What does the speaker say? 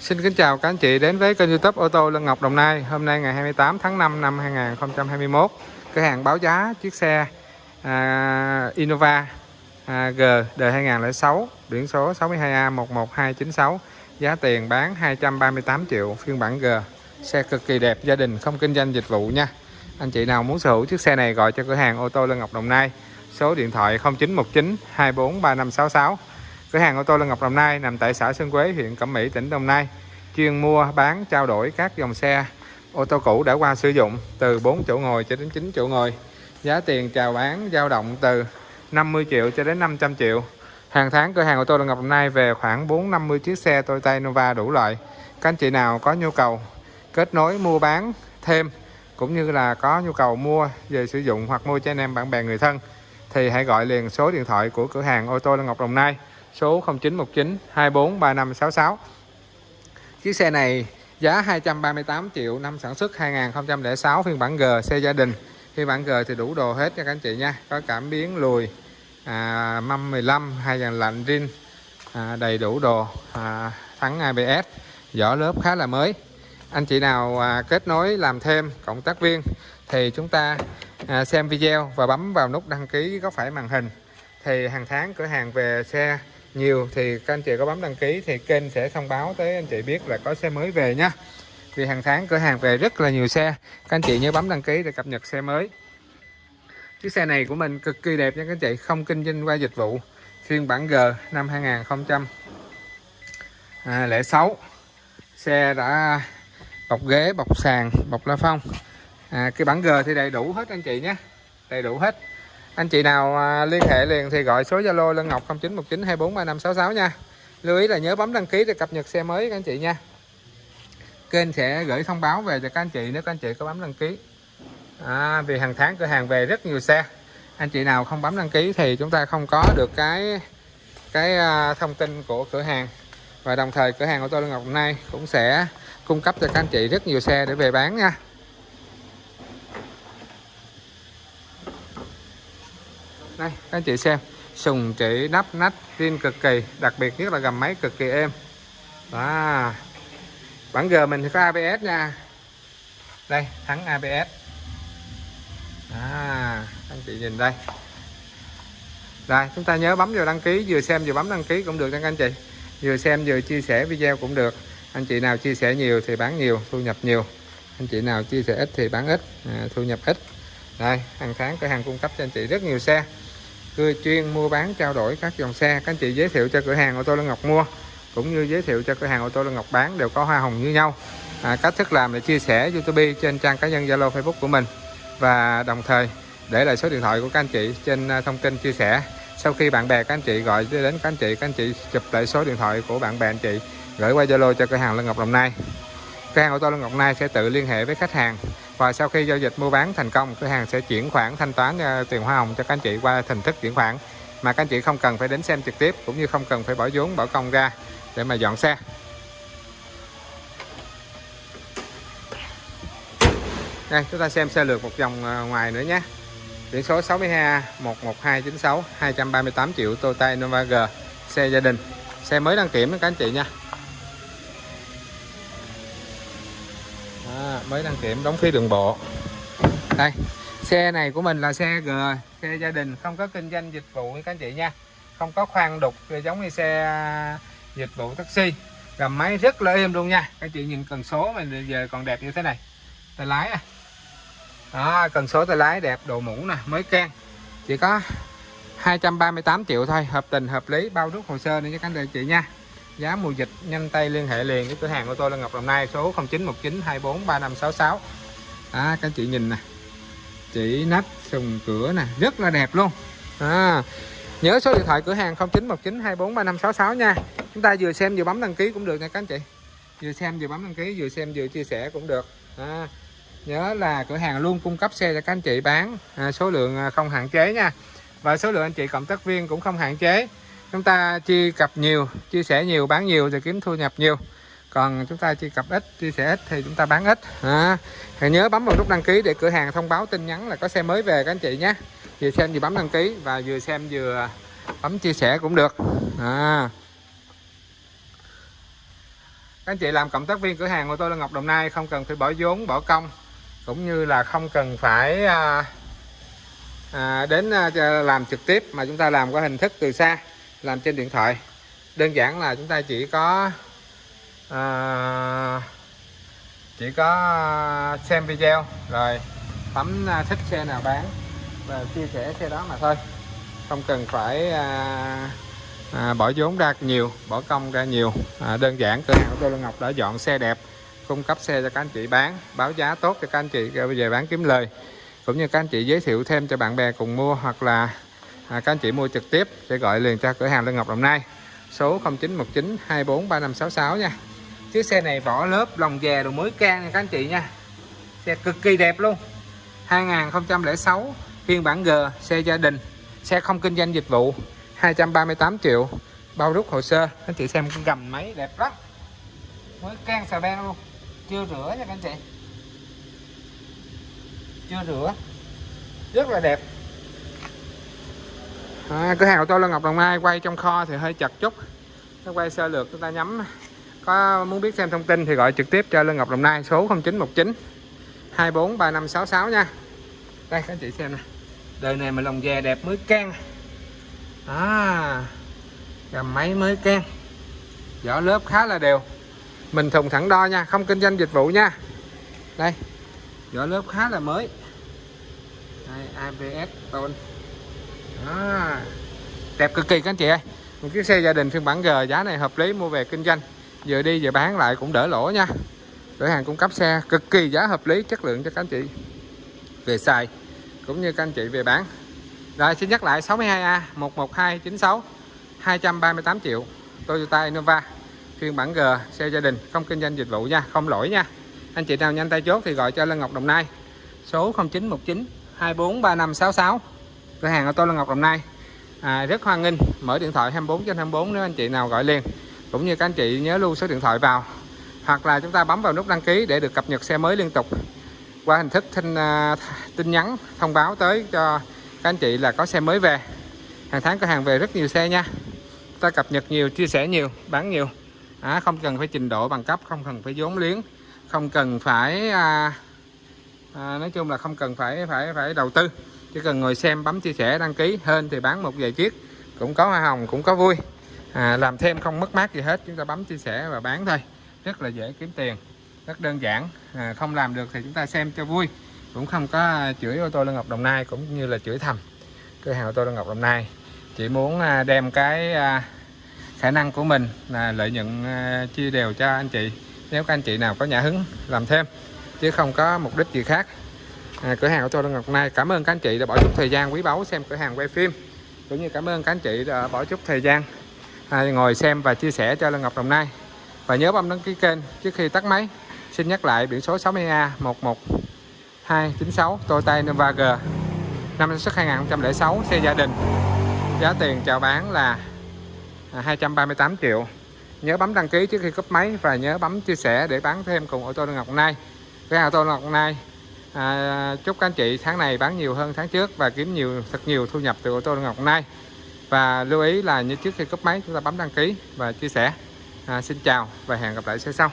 Xin kính chào các anh chị đến với kênh youtube ô tô Lân Ngọc Đồng Nai. Hôm nay ngày 28 tháng 5 năm 2021 Cửa hàng báo giá chiếc xe à, Innova à, G đời 2006 Biển số 62A 11296 Giá tiền bán 238 triệu phiên bản G. Xe cực kỳ đẹp gia đình không kinh doanh dịch vụ nha. Anh chị nào muốn sở hữu chiếc xe này gọi cho cửa hàng ô tô Lân Ngọc Đồng Nai Số điện thoại 0919 243566 Cửa hàng ô tô Lân Ngọc Đồng Nai nằm tại xã Sơn Quế, huyện Cẩm Mỹ, tỉnh Đồng Nai. Chuyên mua, bán, trao đổi các dòng xe ô tô cũ đã qua sử dụng từ 4 chỗ ngồi cho đến 9 chỗ ngồi. Giá tiền chào bán dao động từ 50 triệu cho đến 500 triệu. Hàng tháng cửa hàng ô tô Lân Ngọc Đồng Nai về khoảng 450 chiếc xe Toyota Innova đủ loại. Các anh chị nào có nhu cầu kết nối mua bán thêm cũng như là có nhu cầu mua về sử dụng hoặc mua cho anh em bạn bè người thân thì hãy gọi liền số điện thoại của cửa hàng ô tô Lân Ngọc Đồng Nai số 0919 243566 chiếc xe này giá 238 triệu năm sản xuất 2006 phiên bản G xe gia đình. Phiên bản G thì đủ đồ hết cho các anh chị nha. Có cảm biến lùi à, mâm 15 hai dàn lạnh rin à, đầy đủ đồ à, thắng ABS vỏ lớp khá là mới. Anh chị nào à, kết nối làm thêm cộng tác viên thì chúng ta à, xem video và bấm vào nút đăng ký góc phải màn hình. Thì hàng tháng cửa hàng về xe nhiều thì các anh chị có bấm đăng ký thì kênh sẽ thông báo tới anh chị biết là có xe mới về nhé vì hàng tháng cửa hàng về rất là nhiều xe các anh chị nhớ bấm đăng ký để cập nhật xe mới. Chiếc xe này của mình cực kỳ đẹp nha các anh chị không kinh doanh qua dịch vụ. Phiên bản G năm 2006 à, xe đã bọc ghế bọc sàn bọc la phong. À, cái bản G thì đầy đủ hết anh chị nhé đầy đủ hết anh chị nào à, liên hệ liền thì gọi số Zalo Lân Ngọc 0919243566 nha. Lưu ý là nhớ bấm đăng ký để cập nhật xe mới các anh chị nha. Kênh sẽ gửi thông báo về cho các anh chị nếu các anh chị có bấm đăng ký. À, vì hàng tháng cửa hàng về rất nhiều xe. Anh chị nào không bấm đăng ký thì chúng ta không có được cái cái à, thông tin của cửa hàng. Và đồng thời cửa hàng ô tô Lân Ngọc hôm nay cũng sẽ cung cấp cho các anh chị rất nhiều xe để về bán nha. Đây các anh chị xem. Sùng chỉ nắp nách riêng cực kỳ đặc biệt nhất là gầm máy cực kỳ êm. Đó bản G mình thì có ABS nha. Đây thắng ABS à anh chị nhìn đây. Rồi chúng ta nhớ bấm vào đăng ký vừa xem vừa bấm đăng ký cũng được nha các anh chị. Vừa xem vừa chia sẻ video cũng được. Anh chị nào chia sẻ nhiều thì bán nhiều thu nhập nhiều. Anh chị nào chia sẻ ít thì bán ít à, thu nhập ít. Đây hàng tháng cửa hàng cung cấp cho anh chị rất nhiều xe cưa chuyên mua bán trao đổi các dòng xe. Các anh chị giới thiệu cho cửa hàng ô tô Lân Ngọc mua cũng như giới thiệu cho cửa hàng ô tô Lân Ngọc bán đều có hoa hồng như nhau. À, cách thức làm là chia sẻ YouTube trên trang cá nhân Zalo Facebook của mình. Và đồng thời để lại số điện thoại của các anh chị trên à, thông tin chia sẻ. Sau khi bạn bè các anh chị gọi đến các anh chị các anh chị chụp lại số điện thoại của bạn bè anh chị gửi qua Zalo cho cửa hàng Lân Ngọc Đồng Nai. Cửa hàng ô tô Lân Ngọc Nai sẽ tự liên hệ với khách hàng và sau khi giao dịch mua bán thành công, cửa hàng sẽ chuyển khoản thanh toán ờ, tiền hoa hồng cho các anh chị qua hình thức chuyển khoản. Mà các anh chị không cần phải đến xem trực tiếp, cũng như không cần phải bỏ vốn, bỏ công ra để mà dọn xe. Đây, chúng ta xem xe lượt một vòng ờ, ngoài nữa nhé. Biển số 62 11296 238 triệu Toyota Innova G, xe gia đình. Xe mới đăng kiểm, các anh chị nha. Mới đăng kiểm đóng phí đường bộ. Đây, xe này của mình là xe G, xe gia đình, không có kinh doanh dịch vụ các anh chị nha. Không có khoan đục giống như xe dịch vụ taxi. Gầm máy rất là êm luôn nha. Các chị nhìn cần số mình giờ còn đẹp như thế này. Tay lái à. Đó, cần số tay lái đẹp, đồ mũ nè, mới can. Chỉ có 238 triệu thôi, hợp tình, hợp lý, bao rút hồ sơ nữa cho các anh chị nha giá mùa dịch nhanh tay liên hệ liền với cửa hàng của tôi là Ngọc Đồng Nai số 0919 24 3566 à, các chị nhìn nè chỉ nắp sùng cửa nè rất là đẹp luôn. À, nhớ số điện thoại cửa hàng 0919 24 3566 nha. Chúng ta vừa xem vừa bấm đăng ký cũng được nha các anh chị. Vừa xem vừa bấm đăng ký vừa xem vừa chia sẻ cũng được. À, nhớ là cửa hàng luôn cung cấp xe cho các anh chị bán à, số lượng à, không hạn chế nha. Và số lượng anh chị cộng tác viên cũng không hạn chế chúng ta chia cập nhiều chia sẻ nhiều bán nhiều thì kiếm thu nhập nhiều. Còn chúng ta chia cập ít chia sẻ ít thì chúng ta bán ít. À, hãy nhớ bấm vào nút đăng ký để cửa hàng thông báo tin nhắn là có xe mới về các anh chị nhé. Vừa xem vừa bấm đăng ký và vừa xem vừa bấm chia sẻ cũng được. À. các anh chị làm cộng tác viên cửa hàng ô tô là Ngọc Đồng Nai không cần phải bỏ vốn bỏ công. Cũng như là không cần phải à, à, đến à, làm trực tiếp mà chúng ta làm qua hình thức từ xa làm trên điện thoại. Đơn giản là chúng ta chỉ có à, chỉ có xem video rồi bấm à, thích xe nào bán và chia sẻ xe đó mà thôi. Không cần phải à, à, bỏ vốn ra nhiều bỏ công ra nhiều. À, đơn giản cửa hàng của tôi Lân Ngọc đã dọn xe đẹp cung cấp xe cho các anh chị bán báo giá tốt cho các anh chị về bán kiếm lời. Cũng như các anh chị giới thiệu thêm cho bạn bè cùng mua hoặc là à, các anh chị mua trực tiếp sẽ gọi liền cho cửa hàng Lê Ngọc Đồng Nai. Số 0919 243566 nha. Chiếc xe này vỏ lớp lòng dè đồ mới can nha các anh chị nha. Xe cực kỳ đẹp luôn. 2006 phiên bản G xe gia đình xe không kinh doanh dịch vụ 238 triệu. Bao rút hồ sơ anh chị xem cái gầm máy đẹp lắm. Mới can xà beng luôn. Chưa rửa nha các anh chị. Chưa rửa. Rất là đẹp à, cửa hàng của tôi là Ngọc Đồng Nai quay trong kho thì hơi chật chút. Nó quay sơ lược chúng ta nhắm. Có muốn biết xem thông tin thì gọi trực tiếp cho Lương Ngọc Đồng Nai số 0919 24 3566 nha. Đây các anh chị xem nè. Đời này mà lồng dè đẹp mới can. À gà máy mới can. Vỏ lớp khá là đều. Mình thùng thẳng đo nha không kinh doanh dịch vụ nha. Đây vỏ lớp khá là mới. Đây, ABS tôn à, đẹp cực kỳ các anh chị ơi. Một chiếc xe gia đình phiên bản G giá này hợp lý mua về kinh doanh. Vừa đi vừa bán lại cũng đỡ lỗ nha. Cửa hàng cung cấp xe cực kỳ giá hợp lý chất lượng cho các anh chị. Về xài cũng như các anh chị về bán. Rồi xin nhắc lại 62A 11296 238 triệu Toyota Innova. Phiên bản G xe gia đình không kinh doanh dịch vụ nha không lỗi nha. Anh chị nào nhanh tay chốt thì gọi cho Lân Ngọc Đồng Nai. Số 0919 243566 cửa hàng ô tô Lân Ngọc Đồng Nai. À, rất hoan nghênh. Mở điện thoại 24 trên 24 nếu anh chị nào gọi liền. Cũng như các anh chị nhớ lưu số điện thoại vào. Hoặc là chúng ta bấm vào nút đăng ký để được cập nhật xe mới liên tục. Qua hình thức tin, uh, à, tin nhắn thông báo tới cho các anh chị là có xe mới về. Hàng tháng cửa hàng về rất nhiều xe nha. Ta cập nhật nhiều chia sẻ nhiều bán nhiều. À, không cần phải trình độ bằng cấp không cần phải vốn liếng. Không cần phải à, à, nói chung là không cần phải phải phải đầu tư chỉ cần ngồi xem bấm chia sẻ đăng ký hơn thì bán một vài chiếc. Cũng có hoa hồng cũng có vui. À, làm thêm không mất mát gì hết chúng ta bấm chia sẻ và bán thôi. Rất là dễ kiếm tiền rất đơn giản. À, không làm được thì chúng ta xem cho vui. Cũng không có chửi ô tô Lân Ngọc Đồng Nai cũng như là chửi thầm. Cửa hàng ô tô Lân Ngọc Đồng Nai. Chỉ muốn à, đem cái à, khả năng của mình là lợi nhuận à, chia đều cho anh chị. Nếu các anh chị nào có nhà hứng làm thêm. Chứ không có mục đích gì khác à, cửa hàng của tôi Lân Ngọc Đồng Nai cảm ơn các anh chị đã bỏ chút thời gian quý báu xem cửa hàng quay phim. Cũng như cảm ơn các anh chị đã bỏ chút thời gian à, ngồi xem và chia sẻ cho Lân Ngọc Đồng Nai. Và nhớ bấm đăng ký kênh trước khi tắt máy. Xin nhắc lại biển số 60A 11296 Toyota Innova G năm sản xuất 2006 xe gia đình. Giá tiền chào bán là à, 238 triệu. Nhớ bấm đăng ký trước khi cấp máy và nhớ bấm chia sẻ để bán thêm cùng ô tô Ngọc Nai. Cái ô tô Ngọc Nai à, chúc các anh chị tháng này bán nhiều hơn tháng trước và kiếm nhiều thật nhiều thu nhập từ ô tô Ngọc Nai và lưu ý là như trước khi cấp máy chúng ta bấm đăng ký và chia sẻ. À, xin chào và hẹn gặp lại xe sau.